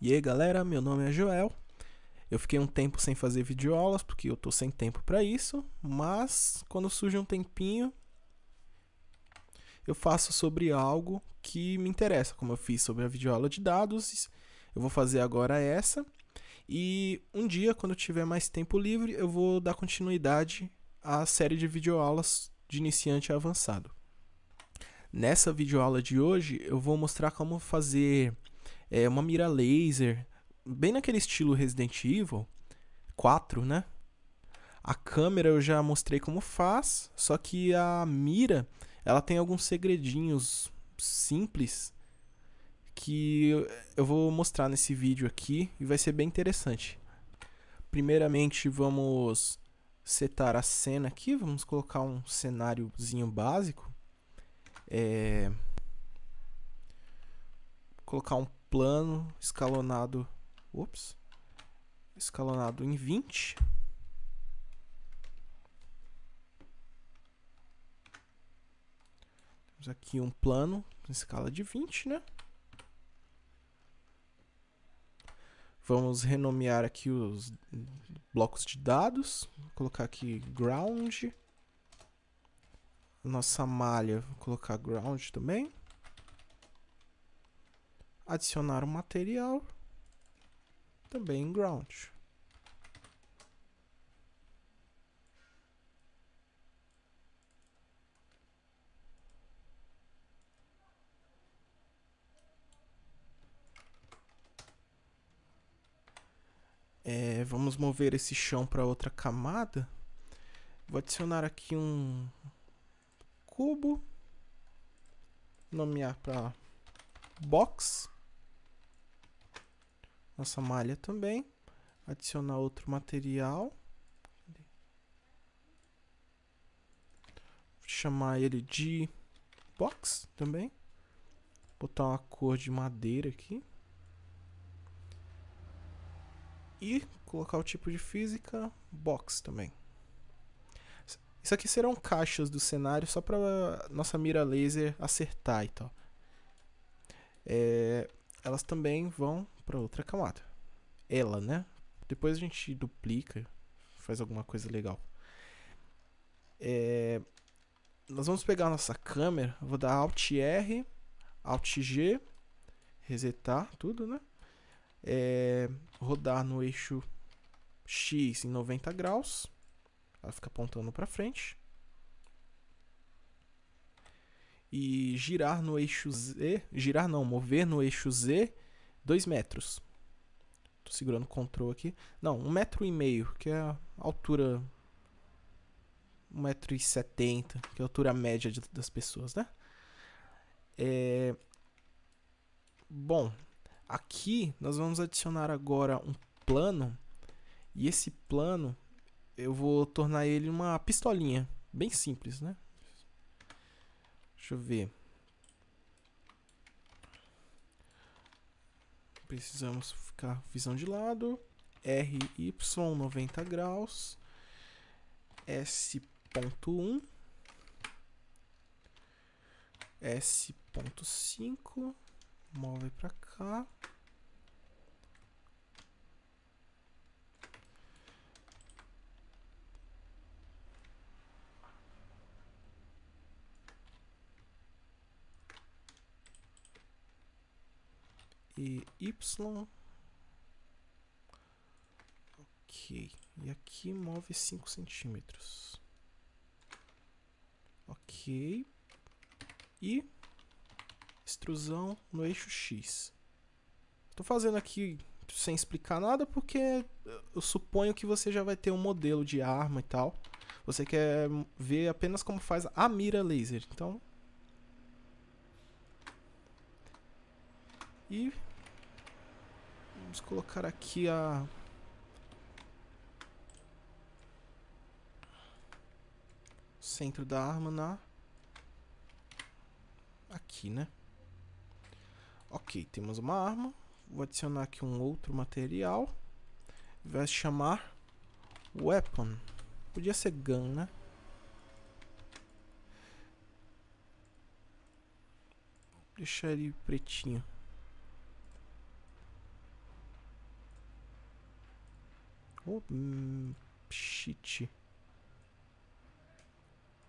E aí galera, meu nome é Joel. Eu fiquei um tempo sem fazer videoaulas porque eu tô sem tempo para isso, mas quando surge um tempinho eu faço sobre algo que me interessa, como eu fiz sobre a videoaula de dados, eu vou fazer agora essa. E um dia, quando eu tiver mais tempo livre, eu vou dar continuidade à série de videoaulas de iniciante a avançado. Nessa videoaula de hoje, eu vou mostrar como fazer é, uma mira laser, bem naquele estilo Resident Evil 4, né? A câmera eu já mostrei como faz, só que a mira, ela tem alguns segredinhos simples que eu vou mostrar nesse vídeo aqui e vai ser bem interessante. Primeiramente, vamos setar a cena aqui, vamos colocar um cenáriozinho básico. É... Colocar um plano escalonado, ups, escalonado em 20. Temos aqui um plano em escala de 20, né? Vamos renomear aqui os blocos de dados. Vou colocar aqui ground. Nossa malha, vou colocar ground também adicionar um material, também em ground. É, vamos mover esse chão para outra camada. Vou adicionar aqui um cubo, nomear para box nossa malha também. Adicionar outro material. Chamar ele de box também. Botar uma cor de madeira aqui. E colocar o tipo de física box também. Isso aqui serão caixas do cenário só para nossa mira laser acertar e tal. É, elas também vão para outra camada. Ela, né? Depois a gente duplica, faz alguma coisa legal. É, nós vamos pegar a nossa câmera, vou dar Alt R, Alt G, resetar tudo, né? É, rodar no eixo X em 90 graus, ela fica apontando para frente. E girar no eixo Z, girar não, mover no eixo Z 2 metros. Tô segurando o control aqui. Não, um metro e meio, que é a altura... 1,70m, que é a altura média de, das pessoas, né? É... Bom, aqui nós vamos adicionar agora um plano. E esse plano, eu vou tornar ele uma pistolinha. Bem simples, né? Deixa eu ver. Precisamos ficar visão de lado, RY 90 graus, S.1, S.5, move para cá. E Y. Ok. E aqui move 5 centímetros. Ok. E extrusão no eixo X. Estou fazendo aqui sem explicar nada porque eu suponho que você já vai ter um modelo de arma e tal. Você quer ver apenas como faz a mira laser. Então... E Vamos colocar aqui a... Centro da arma na... Aqui, né? Ok, temos uma arma. Vou adicionar aqui um outro material. Vai se chamar Weapon. Podia ser Gun, né? Deixar ele pretinho. Oh, hum, shit.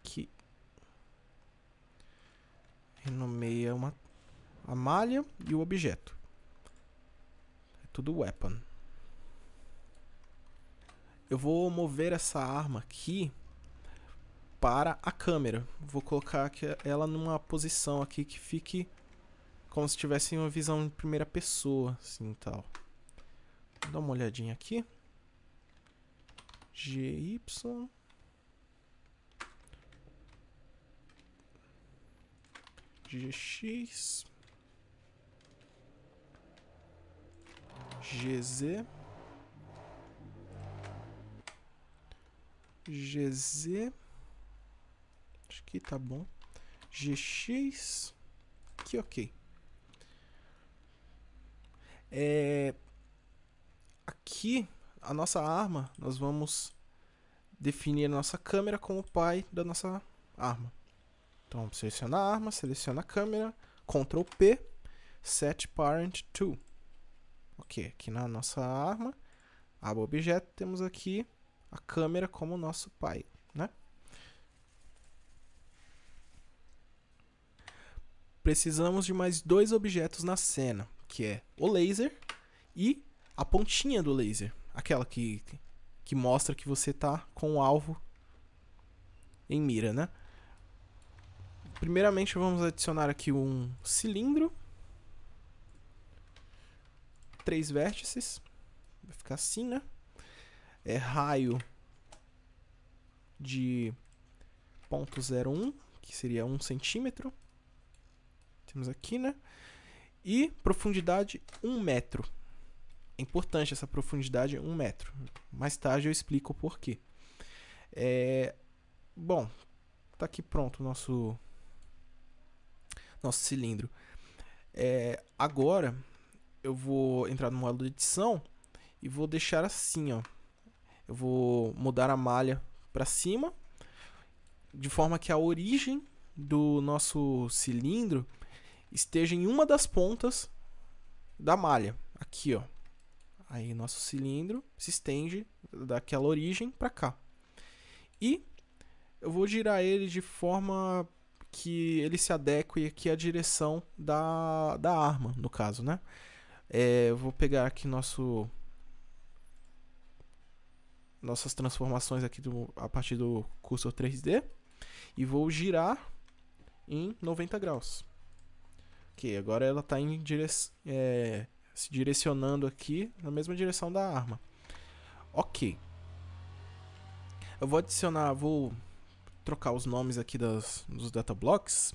Que renomeia uma a malha e o objeto. É tudo weapon. Eu vou mover essa arma aqui para a câmera. Vou colocar ela numa posição aqui que fique como se tivesse uma visão em primeira pessoa, assim, tal. Dar uma olhadinha aqui. GY GX GZ GZ Acho que tá bom GX Que ok é, Aqui a nossa arma Nós vamos definir a nossa câmera como pai da nossa arma então, seleciona a arma, seleciona a câmera, Ctrl P, Set Parent to. Ok, aqui na nossa arma, aba objeto, temos aqui a câmera como nosso pai, né? Precisamos de mais dois objetos na cena, que é o laser e a pontinha do laser, aquela que, que mostra que você está com o alvo em mira, né? Primeiramente vamos adicionar aqui um cilindro. Três vértices. Vai ficar assim, né? É raio de 0.01, que seria 1 centímetro. Temos aqui, né? E profundidade 1 metro. É importante essa profundidade 1 metro. Mais tarde eu explico o porquê. É... Bom, tá aqui pronto o nosso nosso cilindro. É, agora eu vou entrar no modo de edição e vou deixar assim, ó. Eu vou mudar a malha para cima, de forma que a origem do nosso cilindro esteja em uma das pontas da malha, aqui, ó. Aí nosso cilindro se estende daquela origem para cá. E eu vou girar ele de forma que ele se adeque aqui à direção da, da arma, no caso, né? É, eu vou pegar aqui nosso nossas transformações aqui do, a partir do cursor 3D e vou girar em 90 graus. Ok, agora ela está é, se direcionando aqui na mesma direção da arma. Ok. Eu vou adicionar, vou trocar os nomes aqui das, dos datablocks,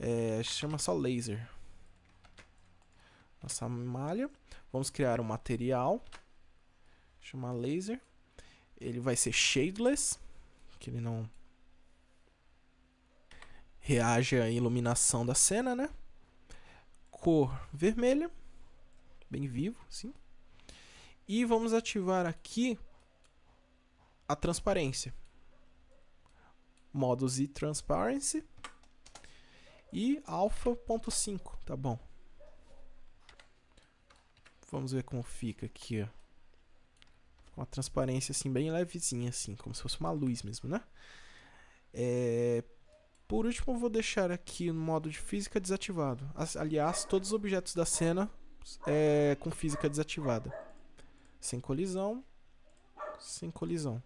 é, chama só laser. Nossa malha. Vamos criar um material, chamar laser. Ele vai ser shadeless, que ele não reage à iluminação da cena, né? Cor vermelha, bem vivo, sim. E vamos ativar aqui a transparência modo Z Transparency e alpha.5, tá bom. Vamos ver como fica aqui, ó. Uma transparência assim bem levezinha assim, como se fosse uma luz mesmo, né? É... Por último, eu vou deixar aqui no modo de física desativado. Aliás, todos os objetos da cena é com física desativada. Sem colisão, sem colisão.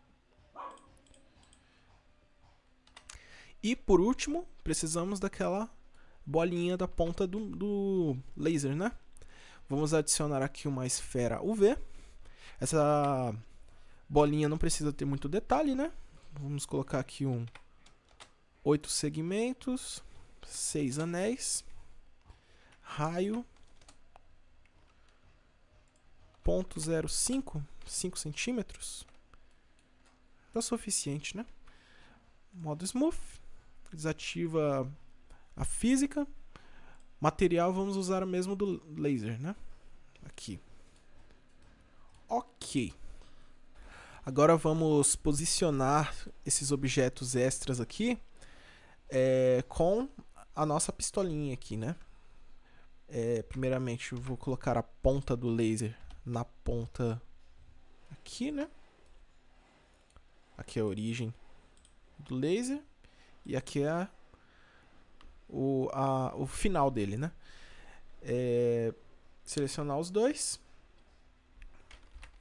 E por último, precisamos daquela bolinha da ponta do, do laser, né? Vamos adicionar aqui uma esfera UV. Essa bolinha não precisa ter muito detalhe, né? Vamos colocar aqui um oito segmentos, seis anéis, raio, ponto zero cinco, cinco centímetros. É suficiente, né? Modo smooth desativa a física. Material vamos usar o mesmo do laser, né? Aqui. Ok. Agora vamos posicionar esses objetos extras aqui é, com a nossa pistolinha aqui, né? É, primeiramente vou colocar a ponta do laser na ponta aqui, né? Aqui é a origem do laser e aqui é o, a, o final dele, né? É, selecionar os dois.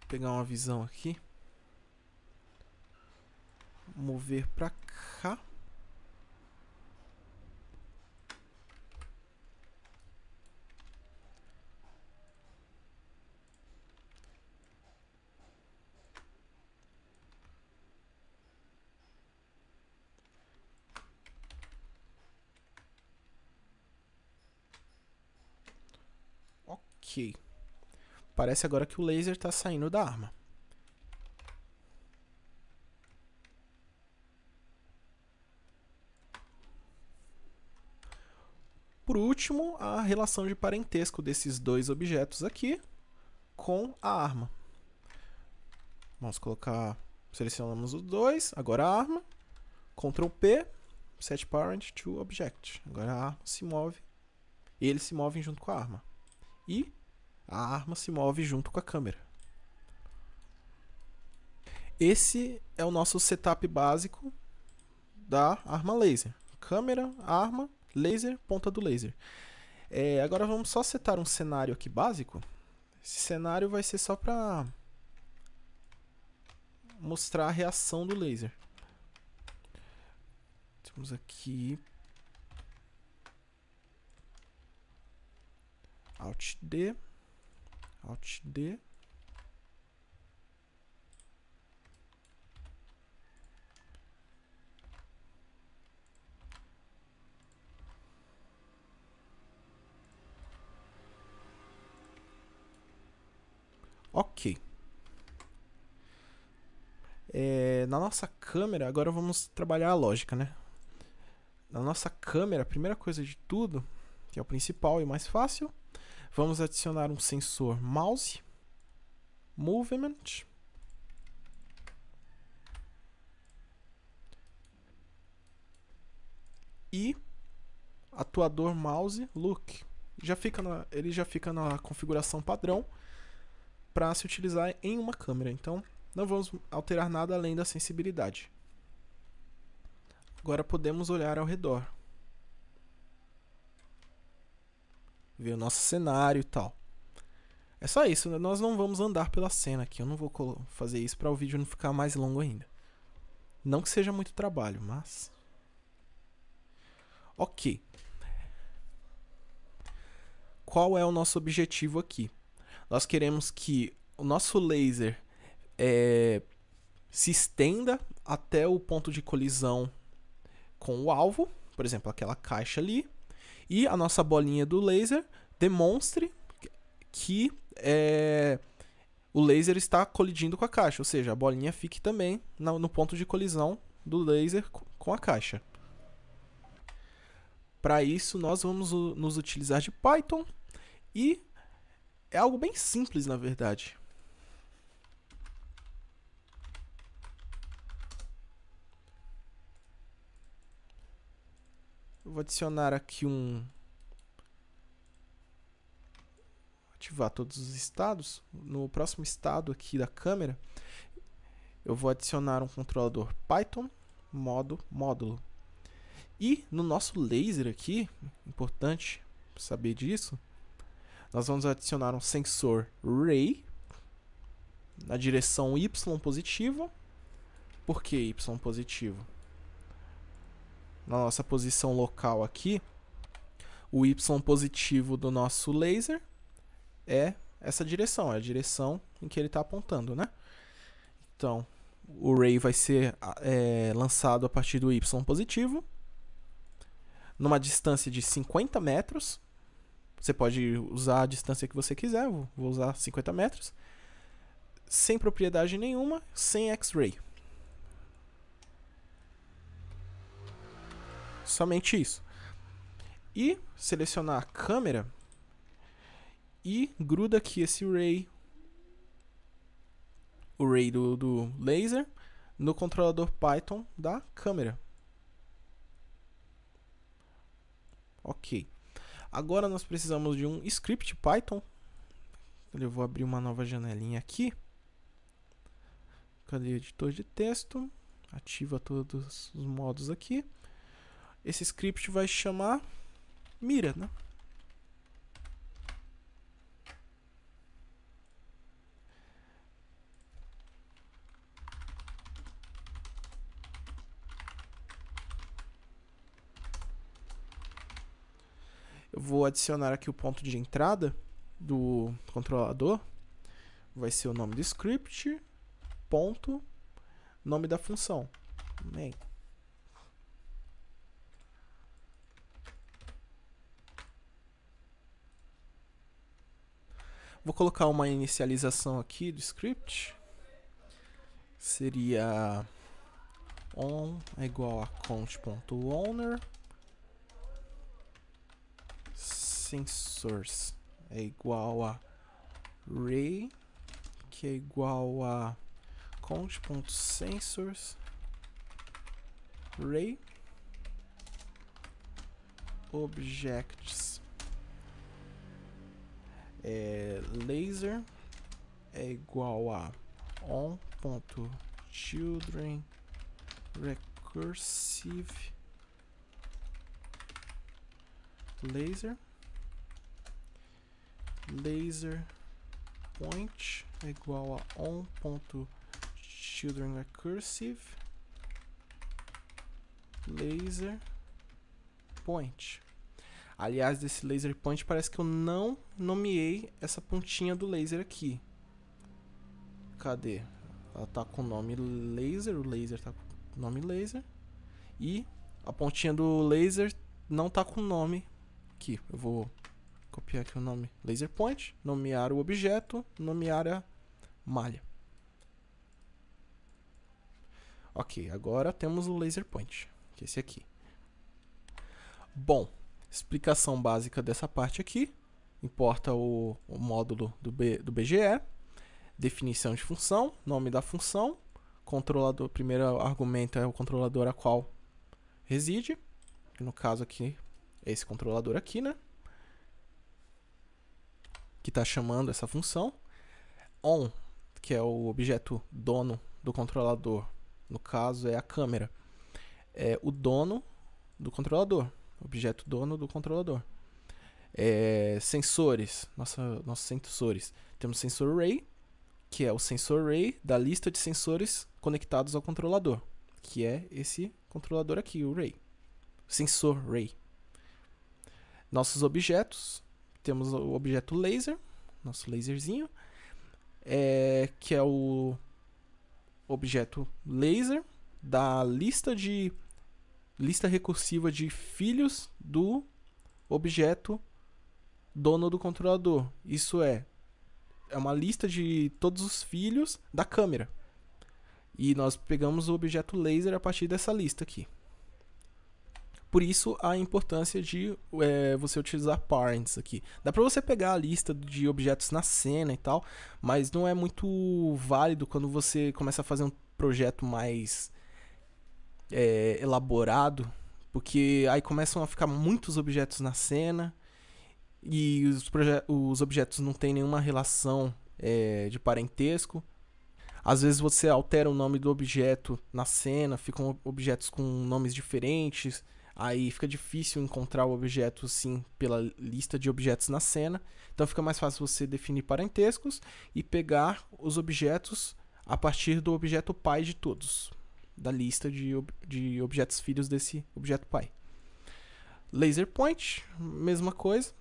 Pegar uma visão aqui. Mover para cá. Parece agora que o laser está saindo da arma. Por último, a relação de parentesco desses dois objetos aqui com a arma. Vamos colocar, selecionamos os dois, agora a arma, Ctrl P, Set Parent to Object. Agora a arma se move, e eles se movem junto com a arma. E a arma se move junto com a câmera. Esse é o nosso setup básico da arma laser. Câmera, arma, laser, ponta do laser. É, agora vamos só setar um cenário aqui básico. Esse cenário vai ser só para mostrar a reação do laser. Temos aqui Alt D, Alt D. Ok. É, na nossa câmera, agora vamos trabalhar a lógica, né? Na nossa câmera, a primeira coisa de tudo, que é o principal e mais fácil, Vamos adicionar um sensor mouse, movement, e atuador mouse look. Já fica na, ele já fica na configuração padrão para se utilizar em uma câmera. Então, não vamos alterar nada além da sensibilidade. Agora podemos olhar ao redor. Ver o nosso cenário e tal. É só isso, né? nós não vamos andar pela cena aqui. Eu não vou fazer isso para o vídeo não ficar mais longo ainda. Não que seja muito trabalho, mas... Ok. Qual é o nosso objetivo aqui? Nós queremos que o nosso laser é, se estenda até o ponto de colisão com o alvo, por exemplo, aquela caixa ali, e a nossa bolinha do laser demonstre que é, o laser está colidindo com a caixa, ou seja, a bolinha fique também no ponto de colisão do laser com a caixa. Para isso, nós vamos nos utilizar de Python e é algo bem simples, na verdade. Eu vou adicionar aqui um... Ativar todos os estados. No próximo estado aqui da câmera, eu vou adicionar um controlador Python modo módulo. E no nosso laser aqui, importante saber disso, nós vamos adicionar um sensor Ray na direção Y positivo. Por que Y positivo? Na nossa posição local aqui, o Y positivo do nosso laser é essa direção, é a direção em que ele está apontando, né? Então, o ray vai ser é, lançado a partir do Y positivo, numa distância de 50 metros. Você pode usar a distância que você quiser, vou usar 50 metros. Sem propriedade nenhuma, sem X-ray. Somente isso. E selecionar a câmera e gruda aqui esse ray, o ray do, do laser, no controlador Python da câmera. Ok. Agora nós precisamos de um script Python. Eu vou abrir uma nova janelinha aqui. Cadê editor de texto? Ativa todos os modos aqui. Esse script vai chamar mira, né? Eu vou adicionar aqui o ponto de entrada do controlador. Vai ser o nome do script, ponto, nome da função. Main. Vou colocar uma inicialização aqui do script. Seria on é igual a count.owner sensors é igual a ray que é igual a count.sensors ray objects é, laser é igual a on.children recursive laser laser point é igual a on.children recursive laser point. Aliás, desse laser point parece que eu não nomeei essa pontinha do laser aqui. Cadê? Ela tá com o nome laser, o laser tá com o nome laser. E a pontinha do laser não tá com o nome aqui. Eu vou copiar aqui o nome laser point, nomear o objeto, nomear a malha. Ok, agora temos o laser point, que é esse aqui. Bom, explicação básica dessa parte aqui. Importa o, o módulo do, B, do BGE, definição de função, nome da função, controlador, primeiro argumento é o controlador a qual reside, no caso aqui, é esse controlador aqui, né? que está chamando essa função. On, que é o objeto dono do controlador, no caso é a câmera, é o dono do controlador, objeto dono do controlador. É, sensores, nossa, nossos sensores. Temos sensor array, que é o sensor array da lista de sensores conectados ao controlador, que é esse controlador aqui, o array. Sensor array. Nossos objetos, temos o objeto laser, nosso laserzinho, é, que é o objeto laser da lista de lista recursiva de filhos do objeto dono do controlador. Isso é é uma lista de todos os filhos da câmera. E nós pegamos o objeto laser a partir dessa lista aqui. Por isso a importância de é, você utilizar parents aqui. Dá para você pegar a lista de objetos na cena e tal, mas não é muito válido quando você começa a fazer um projeto mais é, elaborado, porque aí começam a ficar muitos objetos na cena e os, os objetos não têm nenhuma relação é, de parentesco. Às vezes você altera o nome do objeto na cena, ficam objetos com nomes diferentes. Aí fica difícil encontrar o objeto sim pela lista de objetos na cena. Então fica mais fácil você definir parentescos e pegar os objetos a partir do objeto pai de todos, da lista de, ob de objetos filhos desse objeto pai. Laser point, mesma coisa.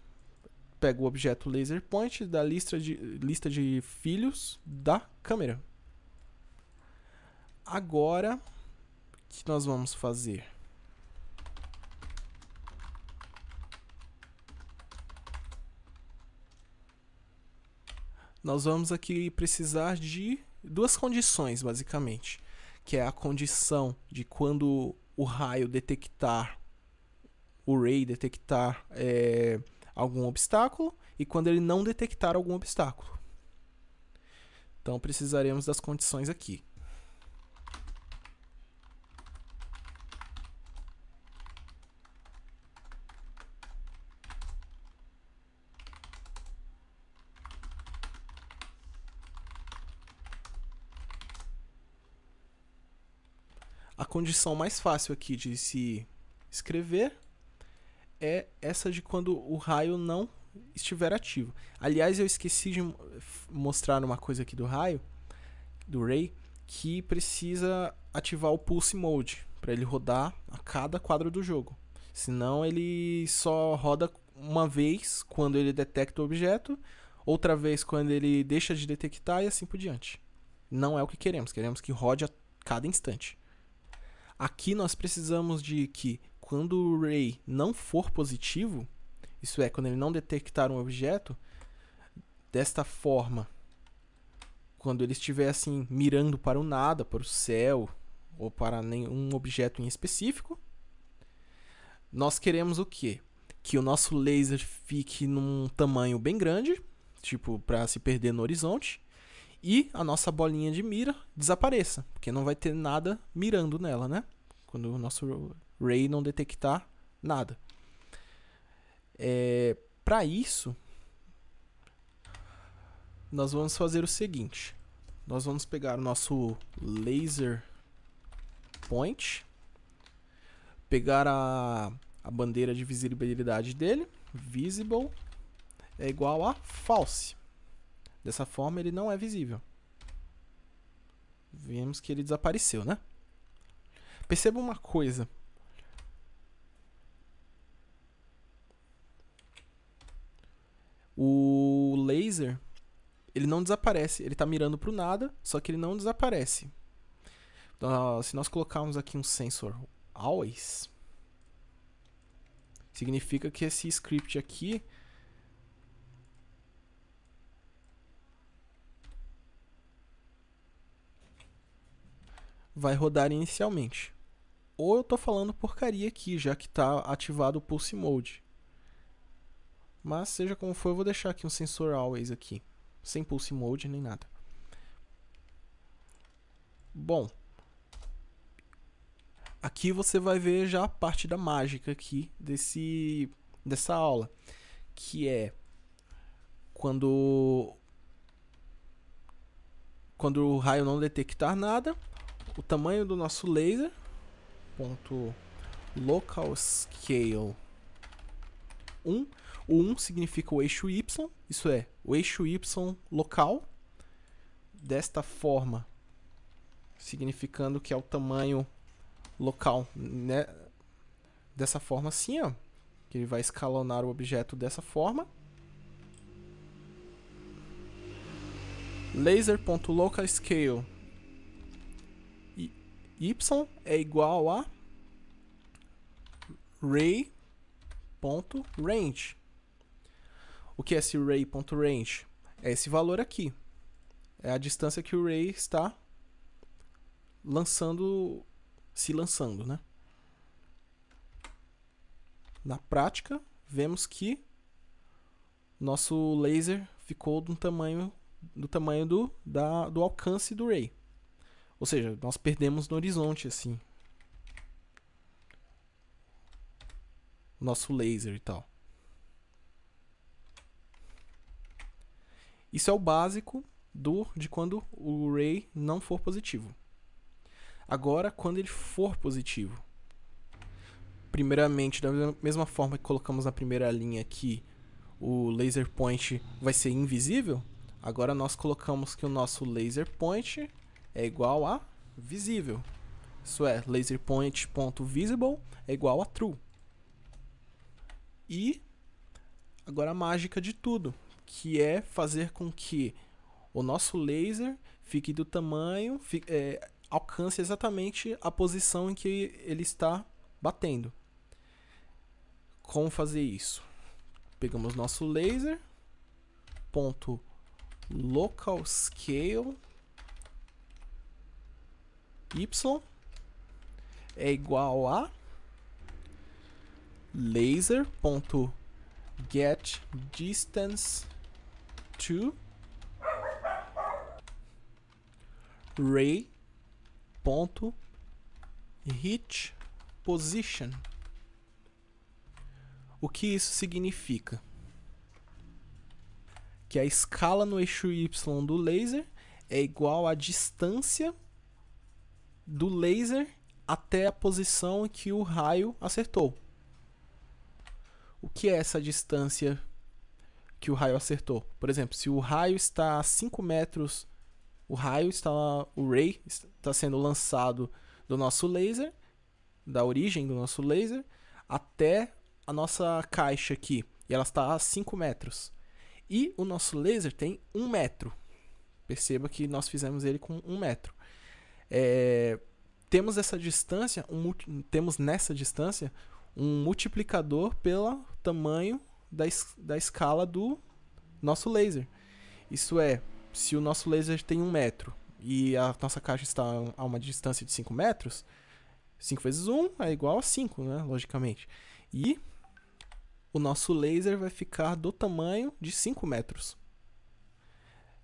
Pega o objeto laser point da lista de, lista de filhos da câmera. Agora, o que nós vamos fazer? nós vamos aqui precisar de duas condições, basicamente. Que é a condição de quando o raio detectar, o ray detectar é, algum obstáculo e quando ele não detectar algum obstáculo. Então precisaremos das condições aqui. A condição mais fácil aqui de se escrever é essa de quando o raio não estiver ativo. Aliás, eu esqueci de mostrar uma coisa aqui do raio, do ray, que precisa ativar o pulse mode para ele rodar a cada quadro do jogo. Senão ele só roda uma vez quando ele detecta o objeto, outra vez quando ele deixa de detectar e assim por diante. Não é o que queremos, queremos que rode a cada instante. Aqui nós precisamos de que quando o ray não for positivo, isso é, quando ele não detectar um objeto, desta forma, quando ele estiver assim mirando para o nada, para o céu ou para nenhum objeto em específico, nós queremos o quê? Que o nosso laser fique num tamanho bem grande, tipo para se perder no horizonte, e a nossa bolinha de mira desapareça, porque não vai ter nada mirando nela, né? Quando o nosso ray não detectar nada. É, para isso, nós vamos fazer o seguinte. Nós vamos pegar o nosso laser point, pegar a, a bandeira de visibilidade dele, visible, é igual a false. Dessa forma ele não é visível. Vemos que ele desapareceu, né? Perceba uma coisa. O laser, ele não desaparece. Ele está mirando para o nada, só que ele não desaparece. Então, se nós colocarmos aqui um sensor always, significa que esse script aqui vai rodar inicialmente. Ou eu estou falando porcaria aqui, já que está ativado o Pulse Mode. Mas seja como for, eu vou deixar aqui um sensor always aqui, sem pulse mode nem nada. Bom, aqui você vai ver já a parte da mágica aqui desse dessa aula, que é quando quando o raio não detectar nada, o tamanho do nosso laser. Ponto local scale. 1 o 1 significa o eixo Y, isso é, o eixo Y local, desta forma, significando que é o tamanho local, né? Dessa forma assim, ó, que ele vai escalonar o objeto dessa forma. Laser.localScale y é igual a ray.range. O que é esse ray.range? É esse valor aqui. É a distância que o ray está lançando, se lançando, né? Na prática, vemos que nosso laser ficou do tamanho do tamanho do, da, do alcance do ray. Ou seja, nós perdemos no horizonte assim. Nosso laser e tal. Isso é o básico do de quando o ray não for positivo. Agora, quando ele for positivo. Primeiramente, da mesma forma que colocamos na primeira linha aqui, o laser point vai ser invisível. Agora nós colocamos que o nosso laser point é igual a visível. Isso é, laser point.visible é igual a true. E agora a mágica de tudo que é fazer com que o nosso laser fique do tamanho, fique, é, alcance exatamente a posição em que ele está batendo. Como fazer isso? Pegamos nosso laser, ponto local scale y é igual a laser ponto get distance to ray ponto hit position. O que isso significa? Que a escala no eixo y do laser é igual à distância do laser até a posição que o raio acertou. O que é essa distância que o raio acertou? Por exemplo, se o raio está a 5 metros, o raio está, o ray está sendo lançado do nosso laser, da origem do nosso laser, até a nossa caixa aqui, e ela está a 5 metros. E o nosso laser tem 1 um metro. Perceba que nós fizemos ele com 1 um metro. É, temos essa distância, um, temos nessa distância um multiplicador pelo tamanho da, da escala do nosso laser. Isso é, se o nosso laser tem 1 um metro e a nossa caixa está a uma distância de 5 metros, 5 vezes 1 é igual a 5, né? Logicamente. E o nosso laser vai ficar do tamanho de 5 metros.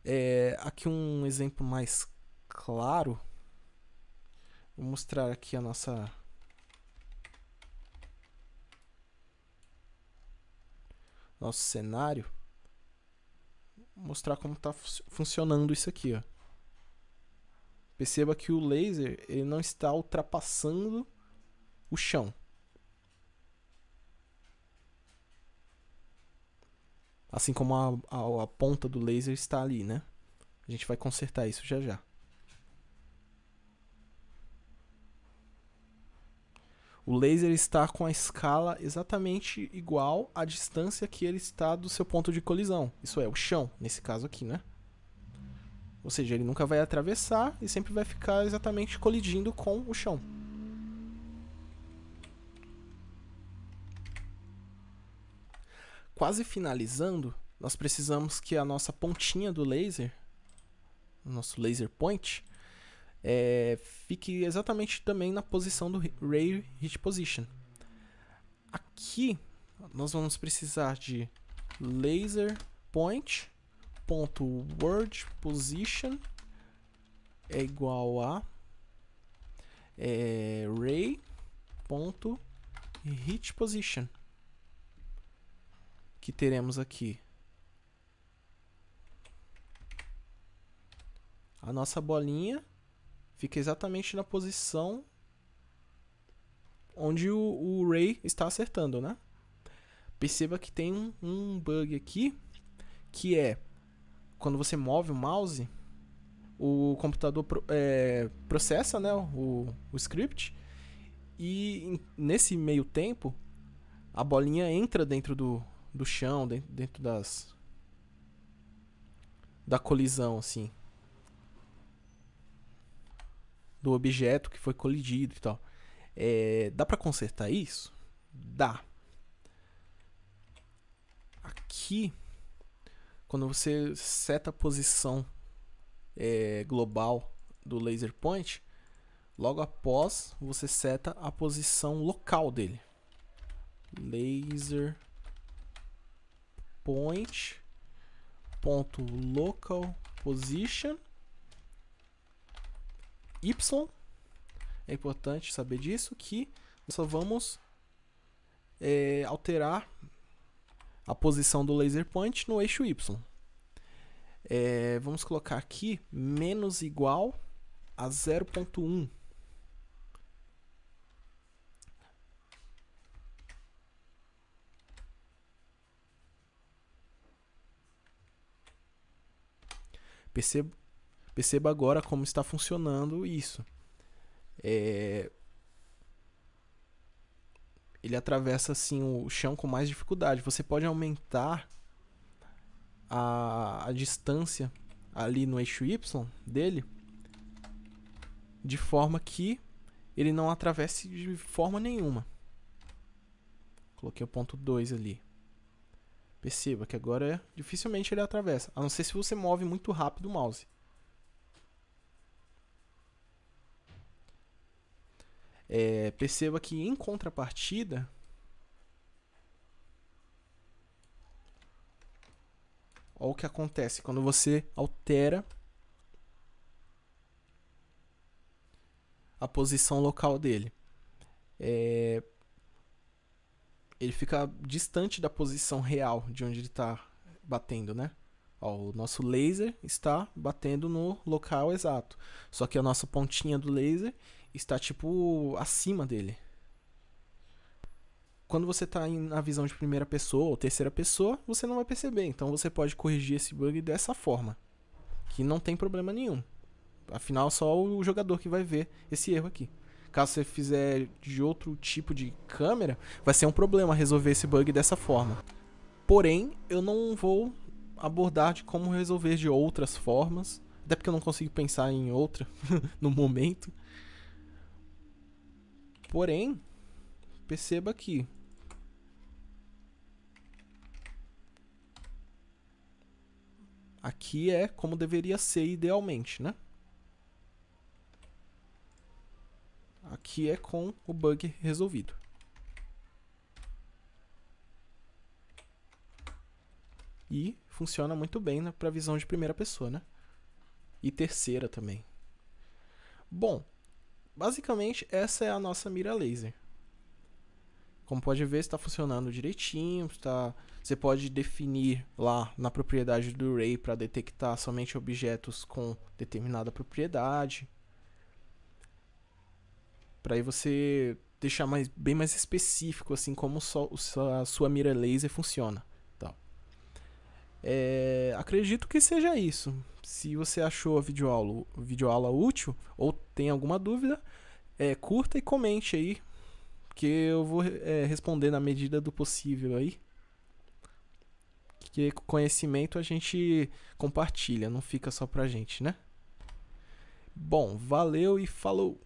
É, aqui um exemplo mais claro. Vou mostrar aqui a nossa nosso cenário. Vou mostrar como está funcionando isso aqui, ó. Perceba que o laser ele não está ultrapassando o chão. Assim como a, a, a ponta do laser está ali, né? A gente vai consertar isso já já. O laser está com a escala exatamente igual à distância que ele está do seu ponto de colisão. Isso é, o chão, nesse caso aqui, né? Ou seja, ele nunca vai atravessar e sempre vai ficar exatamente colidindo com o chão. Quase finalizando, nós precisamos que a nossa pontinha do laser, nosso laser point, é, fique exatamente também na posição do Ray Hit Position. Aqui nós vamos precisar de laser point ponto word position é igual a é, ray ponto hit position que teremos aqui a nossa bolinha fica exatamente na posição onde o, o Ray está acertando, né? Perceba que tem um, um bug aqui que é quando você move o mouse, o computador é, processa né, o, o script e nesse meio tempo a bolinha entra dentro do, do chão, dentro, dentro das da colisão assim do objeto que foi colidido e tal. É, dá para consertar isso? Dá. Aqui, quando você seta a posição é, global do laser point, logo após você seta a posição local dele. Laser point ponto local position y. É importante saber disso que nós só vamos é, alterar a posição do laser point no eixo y. É, vamos colocar aqui menos igual a 0.1. Perceba, perceba agora como está funcionando isso. É... Ele atravessa assim o chão com mais dificuldade. Você pode aumentar a, a distância ali no eixo Y dele de forma que ele não atravesse de forma nenhuma. Coloquei o ponto 2 ali. Perceba que agora dificilmente ele atravessa, a não ser se você move muito rápido o mouse. É, perceba que em contrapartida, olha o que acontece quando você altera a posição local dele. É, ele fica distante da posição real de onde ele está batendo, né? Ó, o nosso laser está batendo no local exato. Só que a nossa pontinha do laser está tipo acima dele. Quando você está na visão de primeira pessoa ou terceira pessoa, você não vai perceber. Então você pode corrigir esse bug dessa forma, que não tem problema nenhum. Afinal, só o jogador que vai ver esse erro aqui. Caso você fizer de outro tipo de câmera, vai ser um problema resolver esse bug dessa forma. Porém, eu não vou abordar de como resolver de outras formas, até porque eu não consigo pensar em outra no momento. Porém, perceba que aqui é como deveria ser idealmente, né? Aqui é com o bug resolvido. E funciona muito bem na para visão de primeira pessoa, né? E terceira também. Bom, basicamente essa é a nossa mira laser. Como pode ver, está funcionando direitinho. Está... Você pode definir lá na propriedade do Ray para detectar somente objetos com determinada propriedade para aí você deixar mais, bem mais específico assim como só, a sua mira laser funciona. Tá. É, acredito que seja isso. Se você achou a videoaula, videoaula útil ou tem alguma dúvida, é, curta e comente aí, que eu vou é, responder na medida do possível aí. Que conhecimento a gente compartilha, não fica só pra gente, né? Bom, valeu e falou!